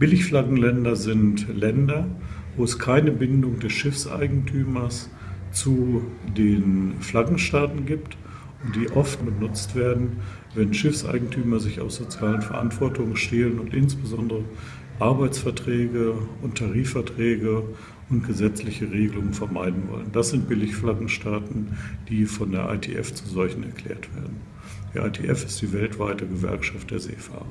Billigflaggenländer sind Länder, wo es keine Bindung des Schiffseigentümers zu den Flaggenstaaten gibt und die oft benutzt werden, wenn Schiffseigentümer sich aus sozialen Verantwortungen stehlen und insbesondere Arbeitsverträge und Tarifverträge und gesetzliche Regelungen vermeiden wollen. Das sind Billigflaggenstaaten, die von der ITF zu solchen erklärt werden. Die ITF ist die weltweite Gewerkschaft der Seefahrer.